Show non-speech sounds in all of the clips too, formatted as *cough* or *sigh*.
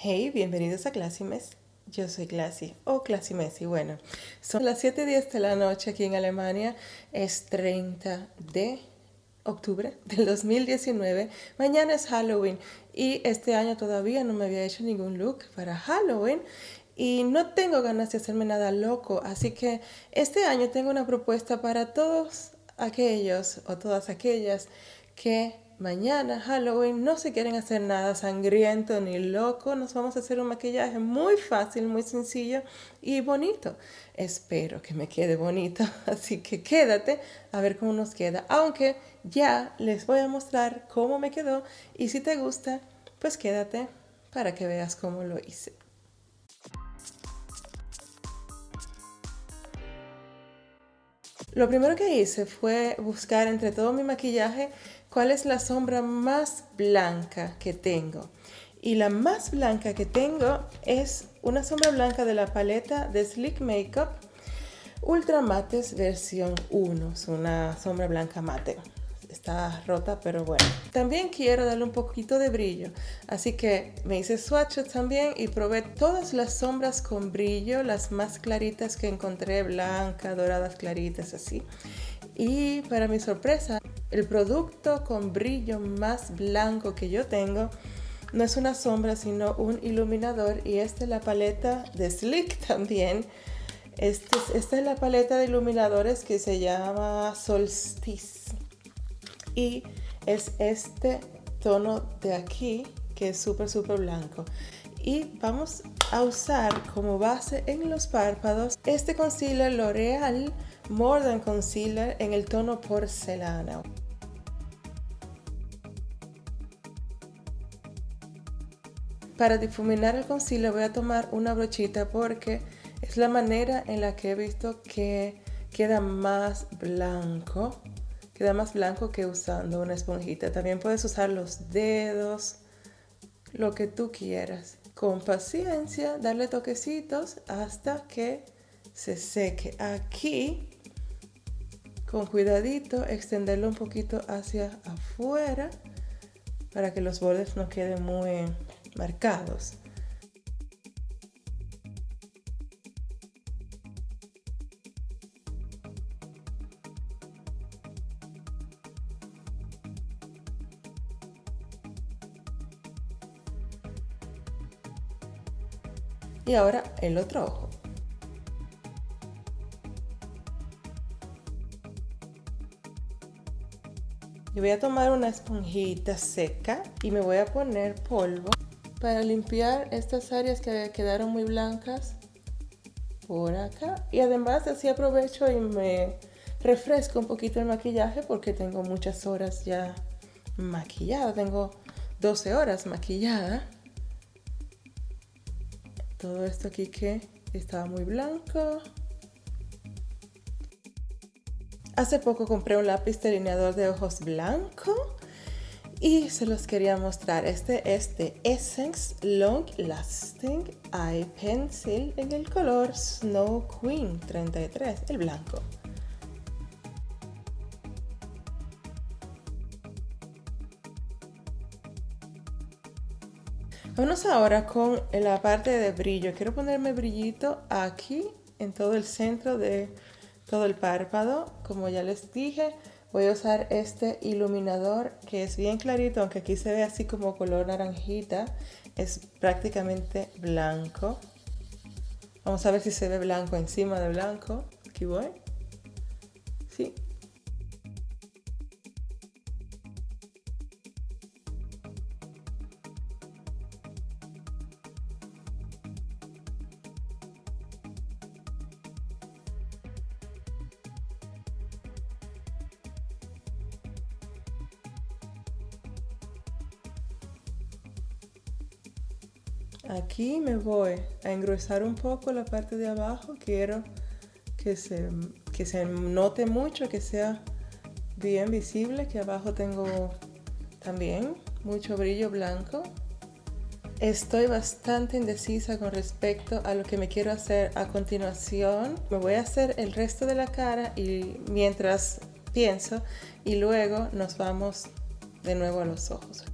Hey, bienvenidos a Classimes. Yo soy Classy o Classy Messi. Bueno, son las 7.10 de la noche aquí en Alemania. Es 30 de octubre del 2019. Mañana es Halloween y este año todavía no me había hecho ningún look para Halloween y no tengo ganas de hacerme nada loco. Así que este año tengo una propuesta para todos aquellos o todas aquellas que mañana, Halloween, no se quieren hacer nada sangriento ni loco, nos vamos a hacer un maquillaje muy fácil, muy sencillo y bonito. Espero que me quede bonito, *laughs* así que quédate a ver cómo nos queda. Aunque ya les voy a mostrar cómo me quedó y si te gusta, pues quédate para que veas cómo lo hice. Lo primero que hice fue buscar entre todo mi maquillaje cuál es la sombra más blanca que tengo. Y la más blanca que tengo es una sombra blanca de la paleta de Sleek Makeup Ultra Mates versión 1. Es una sombra blanca mate. Está rota, pero bueno. También quiero darle un poquito de brillo. Así que me hice swatches también y probé todas las sombras con brillo, las más claritas que encontré, blanca, doradas, claritas, así. Y para mi sorpresa, el producto con brillo más blanco que yo tengo no es una sombra, sino un iluminador. Y esta es la paleta de Slick *laughs* también. Este esta es la paleta de iluminadores que se llama Solstice. Y es este tono de aquí que es súper, súper blanco. Y vamos a usar como base en los párpados este concealer L'Oreal More Than Concealer en el tono porcelana. Para difuminar el concealer voy a tomar una brochita porque es la manera en la que he visto que queda más blanco. Queda más blanco que usando una esponjita. También puedes usar los dedos, lo que tú quieras. Con paciencia, darle toquecitos hasta que se seque. Aquí con cuidadito extenderlo un poquito hacia afuera para que los bordes no queden muy marcados. Y ahora el otro ojo. voy a tomar una esponjita seca y me voy a poner polvo para limpiar estas áreas que quedaron muy blancas por acá. Y además así aprovecho y me refresco un poquito el maquillaje porque tengo muchas horas ya maquillada. Tengo 12 horas maquillada. Todo esto aquí que estaba muy blanco. Hace poco compré un lápiz delineador de ojos blanco y se los quería mostrar. Este es de Essence Long Lasting Eye Pencil en el color Snow Queen 33, el blanco. Vamos ahora con la parte de brillo. Quiero ponerme brillito aquí en todo el centro de todo el párpado. Como ya les dije, voy a usar este iluminador que es bien clarito, aunque aquí se ve así como color naranjita. Es prácticamente blanco. Vamos a ver si se ve blanco encima de blanco. Aquí voy. Aquí me voy a engrosar un poco la parte de abajo. Quiero que se, que se note mucho, que sea bien visible, que abajo tengo también mucho brillo blanco. Estoy bastante indecisa con respecto a lo que me quiero hacer a continuación. Me voy a hacer el resto de la cara y mientras pienso y luego nos vamos de nuevo a los ojos.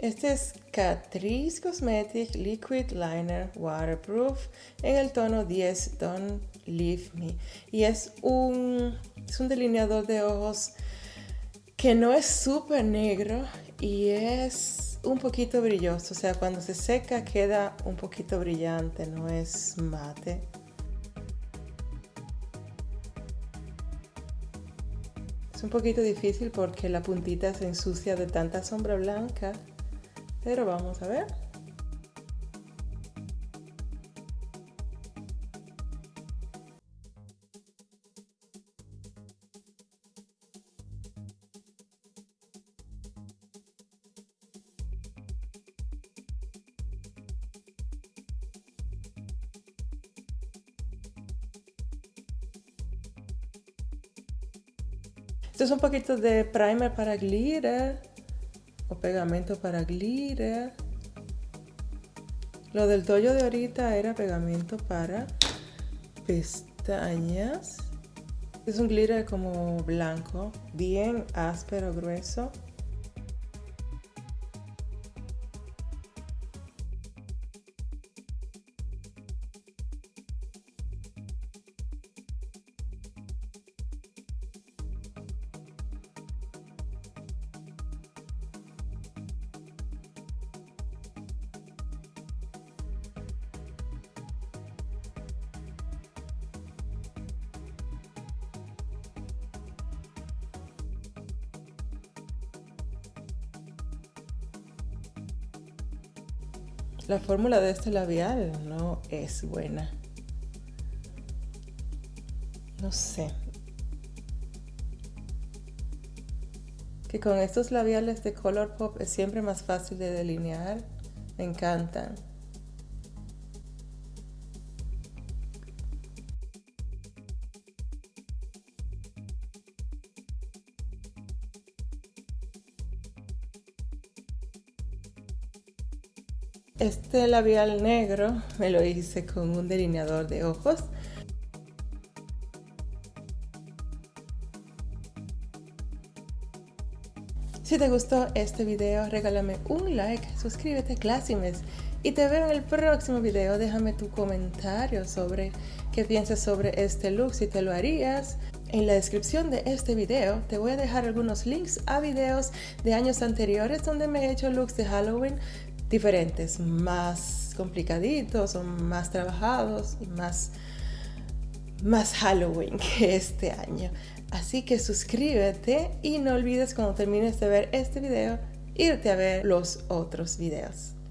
Este es Catrice Cosmetic Liquid Liner Waterproof en el tono 10 Don't Leave Me. Y es un, es un delineador de ojos que no es súper negro y es un poquito brilloso. O sea, cuando se seca queda un poquito brillante, no es mate. Es un poquito difícil porque la puntita se ensucia de tanta sombra blanca pero vamos a ver. Esto es un poquito de primer para glitter o pegamento para glitter. Lo del tollo de ahorita era pegamento para pestañas. Es un glitter como blanco, bien áspero, grueso. La fórmula de este labial no es buena. No sé. Que con estos labiales de Color Pop es siempre más fácil de delinear. Me encantan. Este labial negro me lo hice con un delineador de ojos. Si te gustó este video, regálame un like, suscríbete Classimes y te veo en el próximo video. Déjame tu comentario sobre qué piensas sobre este look, si te lo harías. En la descripción de este video te voy a dejar algunos links a videos de años anteriores donde me he hecho looks de Halloween diferentes, más complicaditos o más trabajados y más, más Halloween *laughs* que este año. Así que suscríbete y no olvides cuando termines de ver este video irte a ver los otros videos.